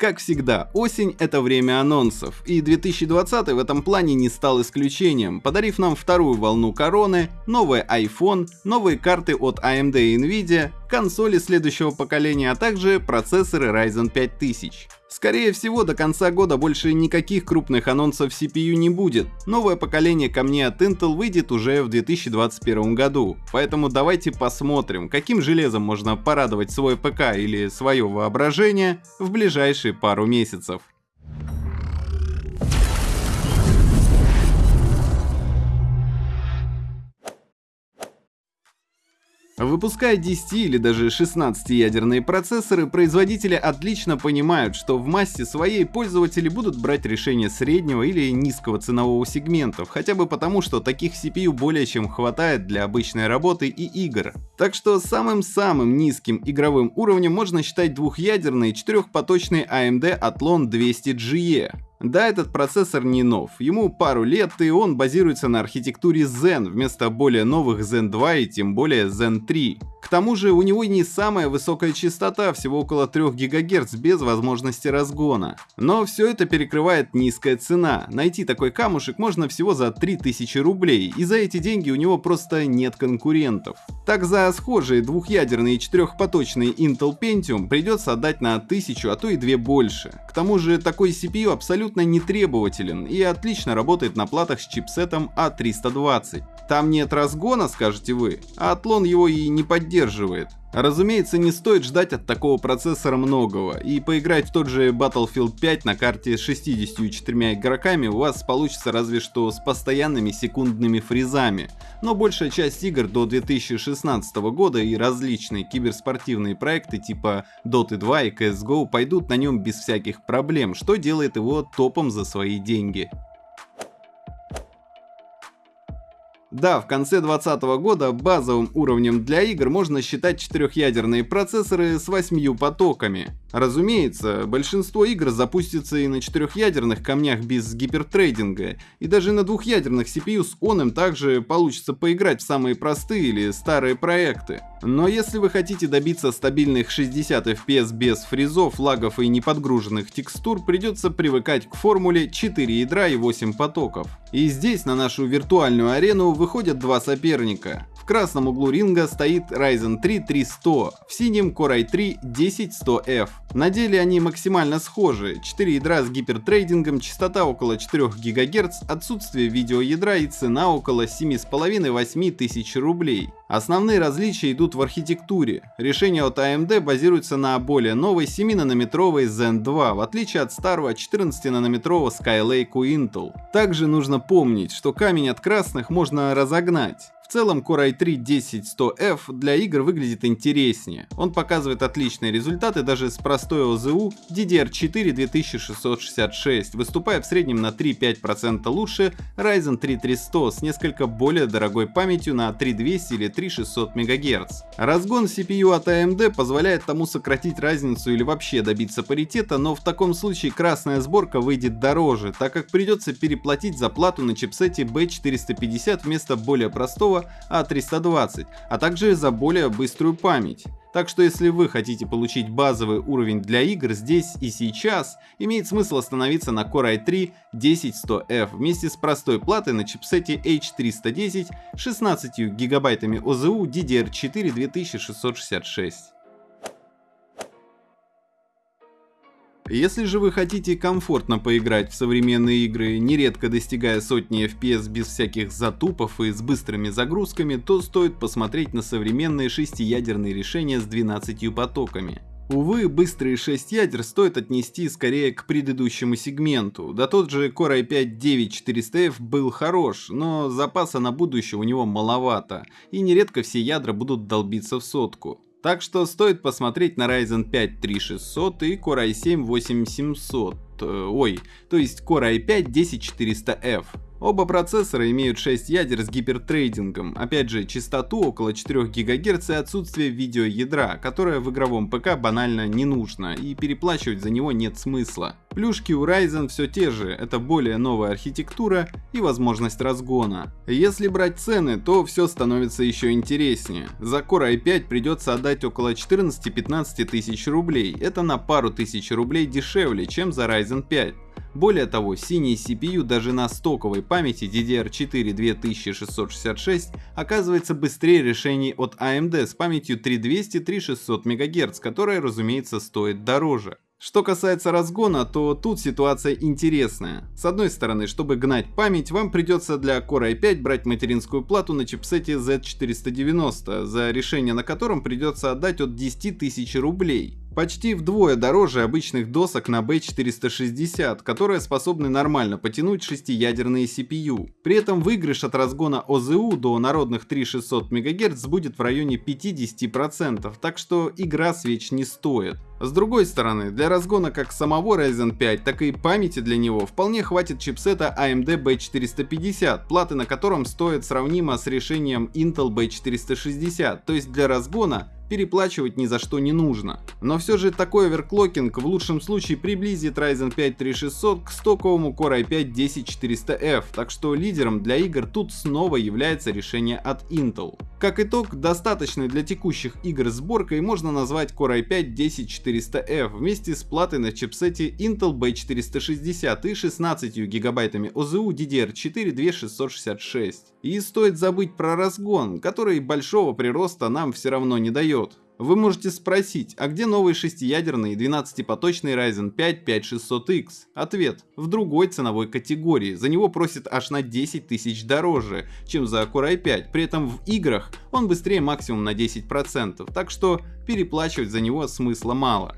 Как всегда, осень — это время анонсов, и 2020 в этом плане не стал исключением, подарив нам вторую волну короны, новый iPhone, новые карты от AMD и Nvidia, консоли следующего поколения, а также процессоры Ryzen 5000. Скорее всего, до конца года больше никаких крупных анонсов CPU не будет. Новое поколение камней от Intel выйдет уже в 2021 году. Поэтому давайте посмотрим, каким железом можно порадовать свой ПК или свое воображение в ближайшие пару месяцев. Выпуская 10 или даже 16-ядерные процессоры, производители отлично понимают, что в массе своей пользователи будут брать решения среднего или низкого ценового сегментов, хотя бы потому, что таких CPU более чем хватает для обычной работы и игр. Так что самым-самым низким игровым уровнем можно считать двухъядерный четырехпоточный AMD Athlon 200GE. Да, этот процессор не нов, ему пару лет и он базируется на архитектуре Zen вместо более новых Zen 2 и тем более Zen 3. К тому же у него не самая высокая частота, всего около 3 ГГц без возможности разгона. Но все это перекрывает низкая цена. Найти такой камушек можно всего за 3000 рублей, и за эти деньги у него просто нет конкурентов. Так за схожие двухъядерные и четырехпоточный Intel Pentium придется отдать на 1000, а то и 2 больше. К тому же такой CPU абсолютно не требователен и отлично работает на платах с чипсетом A320. А Там нет разгона, скажете вы, а Атлон его и не поддерживает. Разумеется, не стоит ждать от такого процессора многого, и поиграть в тот же Battlefield 5 на карте с 64 игроками у вас получится разве что с постоянными секундными фризами, но большая часть игр до 2016 года и различные киберспортивные проекты типа Dota 2 и CSGO пойдут на нем без всяких проблем, что делает его топом за свои деньги. Да, в конце 2020 года базовым уровнем для игр можно считать четырехъядерные процессоры с восьмью потоками. Разумеется, большинство игр запустится и на четырехъядерных камнях без гипертрейдинга, и даже на двухъядерных CPU с оном также получится поиграть в самые простые или старые проекты. Но если вы хотите добиться стабильных 60 FPS без фризов, лагов и неподгруженных текстур, придется привыкать к формуле 4 ядра и 8 потоков. И здесь на нашу виртуальную арену выходят два соперника красном углу ринга стоит Ryzen 3 3100, в синем Core i3 10100F. На деле они максимально схожи, 4 ядра с гипертрейдингом, частота около 4 ГГц, отсутствие видеоядра и цена около 7,5-8 тысяч рублей. Основные различия идут в архитектуре. Решение от AMD базируется на более новой 7-нанометровой Zen 2, в отличие от старого 14-нанометрового Skylake у Intel. Также нужно помнить, что камень от красных можно разогнать. В целом Core i3 10100F для игр выглядит интереснее. Он показывает отличные результаты даже с простой ОЗУ DDR4 2666, выступая в среднем на 3-5% лучше Ryzen 3 3100 с несколько более дорогой памятью на 3200 или 3600 МГц. Разгон CPU от AMD позволяет тому сократить разницу или вообще добиться паритета, но в таком случае красная сборка выйдет дороже, так как придется переплатить за плату на чипсете B450 вместо более простого а320, а также за более быструю память. Так что если вы хотите получить базовый уровень для игр здесь и сейчас, имеет смысл остановиться на Core i3 10100F вместе с простой платой на чипсете H310 16 гигабайтами ОЗУ DDR4 2666. Если же вы хотите комфортно поиграть в современные игры, нередко достигая сотни FPS без всяких затупов и с быстрыми загрузками, то стоит посмотреть на современные шестиядерные решения с 12 потоками. Увы, быстрые 6 ядер стоит отнести скорее к предыдущему сегменту, да тот же Core i5-9400F был хорош, но запаса на будущее у него маловато, и нередко все ядра будут долбиться в сотку. Так что стоит посмотреть на Ryzen 5 3600 и Core i7 8700, э, ой, то есть Core i5 10400F. Оба процессора имеют 6 ядер с гипертрейдингом, опять же частоту около 4 ГГц и отсутствие видеоядра, которое в игровом ПК банально не нужно и переплачивать за него нет смысла. Плюшки у Ryzen все те же, это более новая архитектура и возможность разгона. Если брать цены, то все становится еще интереснее. За Core i5 придется отдать около 14-15 тысяч рублей, это на пару тысяч рублей дешевле, чем за Ryzen 5. Более того, синий CPU даже на стоковой памяти DDR4 2666 оказывается быстрее решений от AMD с памятью 3200-3600 МГц, которая разумеется стоит дороже. Что касается разгона, то тут ситуация интересная. С одной стороны, чтобы гнать память, вам придется для Core i5 брать материнскую плату на чипсете Z490, за решение на котором придется отдать от 10 тысяч рублей. Почти вдвое дороже обычных досок на B460, которые способны нормально потянуть шестиядерные CPU. При этом выигрыш от разгона ОЗУ до народных 3600 МГц будет в районе 50%, так что игра свеч не стоит. С другой стороны, для разгона как самого Ryzen 5, так и памяти для него вполне хватит чипсета AMD B450, платы на котором стоят сравнимо с решением Intel B460, то есть для разгона переплачивать ни за что не нужно. Но все же такой оверклокинг в лучшем случае приблизит Ryzen 5 3600 к стоковому Core i5 10400F, так что лидером для игр тут снова является решение от Intel. Как итог, достаточной для текущих игр сборкой можно назвать Core i5 10400F вместе с платой на чипсете Intel B460 и 16 гигабайтами ОЗУ DDR4 2666. И стоит забыть про разгон, который большого прироста нам все равно не дает. Вы можете спросить, а где новый шестиядерный 12-поточный Ryzen 5 5600X? Ответ – в другой ценовой категории, за него просят аж на 10 тысяч дороже, чем за Core i5, при этом в играх он быстрее максимум на 10%, так что переплачивать за него смысла мало.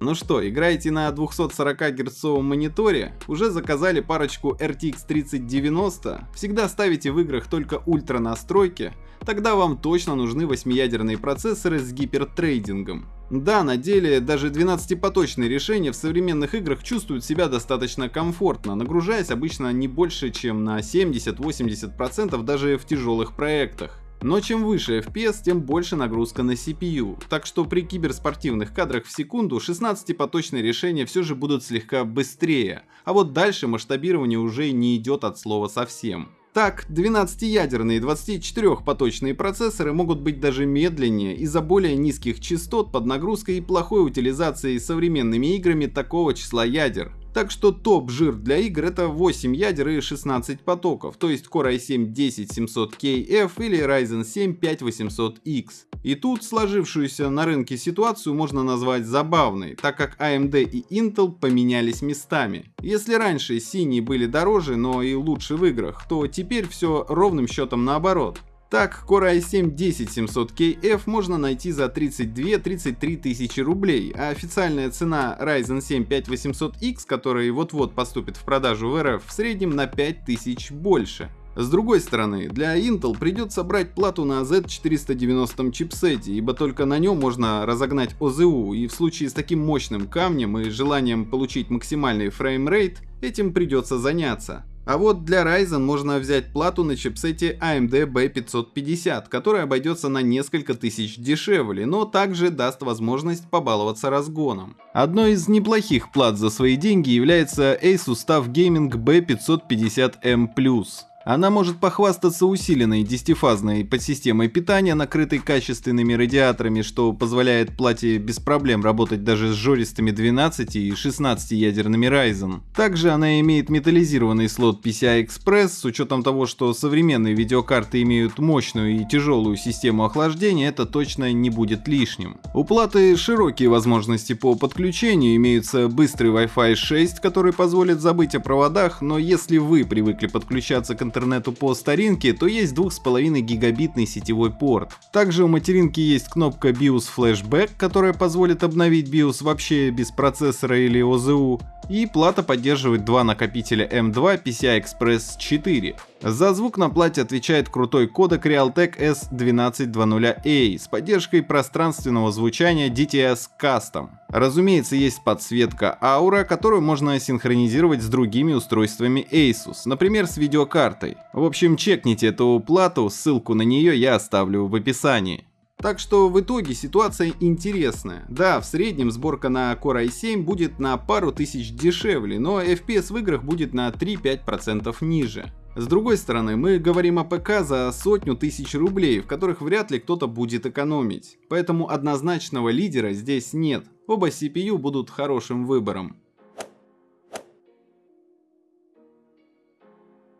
Ну что, играете на 240 герцовом мониторе? Уже заказали парочку RTX 3090? Всегда ставите в играх только ультра настройки? Тогда вам точно нужны 8-ядерные процессоры с гипертрейдингом. Да, на деле даже 12-поточные решения в современных играх чувствуют себя достаточно комфортно, нагружаясь обычно не больше, чем на 70-80% даже в тяжелых проектах. Но чем выше FPS, тем больше нагрузка на CPU, так что при киберспортивных кадрах в секунду 16-поточные решения все же будут слегка быстрее, а вот дальше масштабирование уже не идет от слова совсем. Так, 12-ядерные 24-поточные процессоры могут быть даже медленнее из-за более низких частот под нагрузкой и плохой утилизацией современными играми такого числа ядер. Так что топ-жир для игр это 8 ядер и 16 потоков, то есть Core i7 10700KF или Ryzen 7 5800X. И тут сложившуюся на рынке ситуацию можно назвать забавной, так как AMD и Intel поменялись местами. Если раньше синие были дороже, но и лучше в играх, то теперь все ровным счетом наоборот. Так, Core i7 10700KF можно найти за 32-33 тысячи рублей, а официальная цена Ryzen 7 5800X, который вот-вот поступит в продажу в РФ, в среднем на 5000 больше. С другой стороны, для Intel придется брать плату на Z490 чипсете, ибо только на нем можно разогнать ОЗУ, и в случае с таким мощным камнем и желанием получить максимальный фреймрейт, этим придется заняться. А вот для Ryzen можно взять плату на чипсете AMD B550, которая обойдется на несколько тысяч дешевле, но также даст возможность побаловаться разгоном. Одной из неплохих плат за свои деньги является Asus TUF Gaming B550M+. Она может похвастаться усиленной десятифазной подсистемой питания, накрытой качественными радиаторами, что позволяет плате без проблем работать даже с жористыми 12 и 16 ядерными Ryzen. Также она имеет металлизированный слот PCI-Express, с учетом того, что современные видеокарты имеют мощную и тяжелую систему охлаждения, это точно не будет лишним. У платы широкие возможности по подключению, имеются быстрый Wi-Fi 6, который позволит забыть о проводах, но если вы привыкли подключаться к интернету интернету по старинке, то есть 2,5 гигабитный сетевой порт. Также у материнки есть кнопка BIOS Flashback, которая позволит обновить BIOS вообще без процессора или ОЗУ. и плата поддерживает два накопителя M2 PCI Express 4. За звук на плате отвечает крутой кодек Realtek S1220A с поддержкой пространственного звучания DTS Custom. Разумеется, есть подсветка Aura, которую можно синхронизировать с другими устройствами Asus, например, с видеокартой. В общем, чекните эту плату, ссылку на нее я оставлю в описании. Так что в итоге ситуация интересная. Да, в среднем сборка на Core i7 будет на пару тысяч дешевле, но FPS в играх будет на 3-5% ниже. С другой стороны, мы говорим о ПК за сотню тысяч рублей, в которых вряд ли кто-то будет экономить. Поэтому однозначного лидера здесь нет. Оба CPU будут хорошим выбором.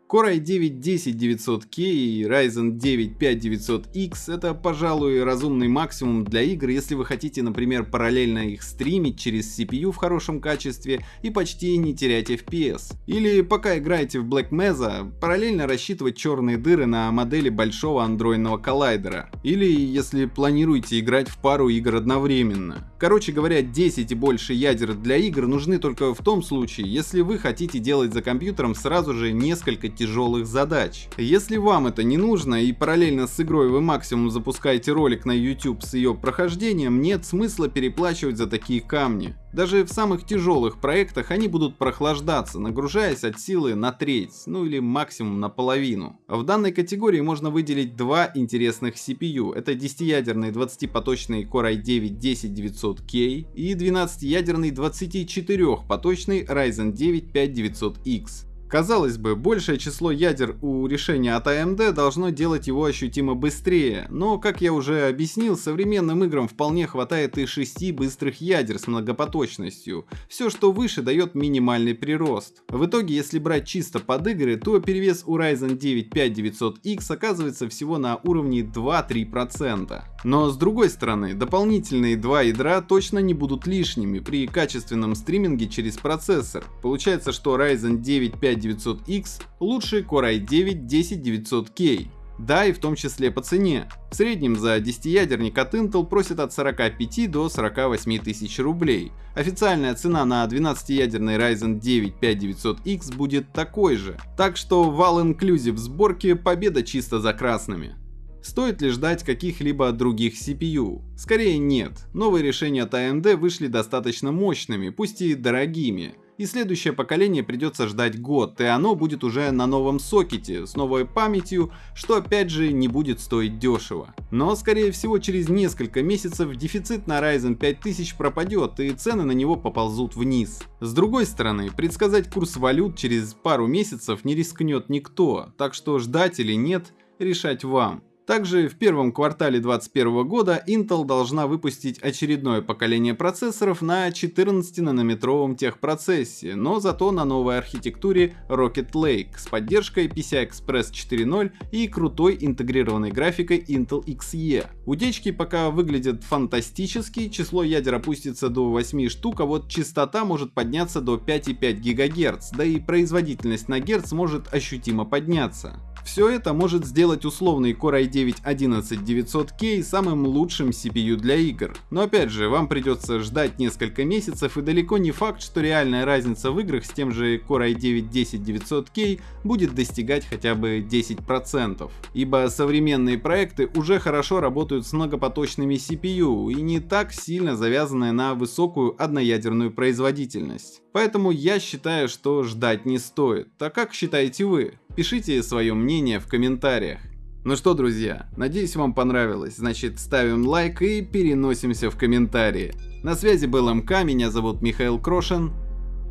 Core i9 10900K и Ryzen 9 5900X это, пожалуй, разумный максимум для игр, если вы хотите, например, параллельно их стримить через CPU в хорошем качестве и почти не терять FPS. Или пока играете в Black Mesa, параллельно рассчитывать черные дыры на модели большого андроидного коллайдера. Или если планируете играть в пару игр одновременно. Короче говоря, 10 и больше ядер для игр нужны только в том случае, если вы хотите делать за компьютером сразу же несколько тяжелых задач. Если вам это не нужно и параллельно с игрой вы максимум запускаете ролик на YouTube с ее прохождением, нет смысла переплачивать за такие камни. Даже в самых тяжелых проектах они будут прохлаждаться, нагружаясь от силы на треть, ну или максимум на половину. В данной категории можно выделить два интересных CPU. Это 10-ядерный 20-поточный Core i9-10900K и 12-ядерный 24-поточный Ryzen 9 5900X. Казалось бы, большее число ядер у решения от AMD должно делать его ощутимо быстрее, но, как я уже объяснил, современным играм вполне хватает и 6 быстрых ядер с многопоточностью. Все, что выше, дает минимальный прирост. В итоге, если брать чисто под игры, то перевес у Ryzen 9 5900X оказывается всего на уровне 2-3%. Но с другой стороны, дополнительные два ядра точно не будут лишними при качественном стриминге через процессор. Получается, что Ryzen 9 5900 5900X лучше Core i9 10900K. Да, и в том числе по цене. В среднем за 10-ядерник от Intel просят от 45 до 48 тысяч рублей. Официальная цена на 12-ядерный Ryzen 9 5900X будет такой же. Так что в All Inclusive сборке победа чисто за красными. Стоит ли ждать каких-либо других CPU? Скорее нет. Новые решения от AMD вышли достаточно мощными, пусть и дорогими и следующее поколение придется ждать год, и оно будет уже на новом сокете, с новой памятью, что опять же не будет стоить дешево. Но скорее всего через несколько месяцев дефицит на Ryzen 5000 пропадет и цены на него поползут вниз. С другой стороны, предсказать курс валют через пару месяцев не рискнет никто, так что ждать или нет, решать вам. Также в первом квартале 2021 года Intel должна выпустить очередное поколение процессоров на 14-нанометровом техпроцессе, но зато на новой архитектуре Rocket Lake с поддержкой PCI Express 4.0 и крутой интегрированной графикой Intel Xe. Утечки пока выглядят фантастически, число ядер опустится до 8 штук, а вот частота может подняться до 5,5 ГГц, да и производительность на Гц может ощутимо подняться. Все это может сделать условный Core i9 11900K самым лучшим CPU для игр. Но опять же, вам придется ждать несколько месяцев и далеко не факт, что реальная разница в играх с тем же Core i9 10900K будет достигать хотя бы 10%. Ибо современные проекты уже хорошо работают с многопоточными CPU и не так сильно завязаны на высокую одноядерную производительность. Поэтому я считаю, что ждать не стоит. Так как считаете вы? Пишите свое мнение в комментариях. Ну что, друзья, надеюсь вам понравилось, значит ставим лайк и переносимся в комментарии. На связи был МК, меня зовут Михаил Крошин,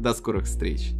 до скорых встреч.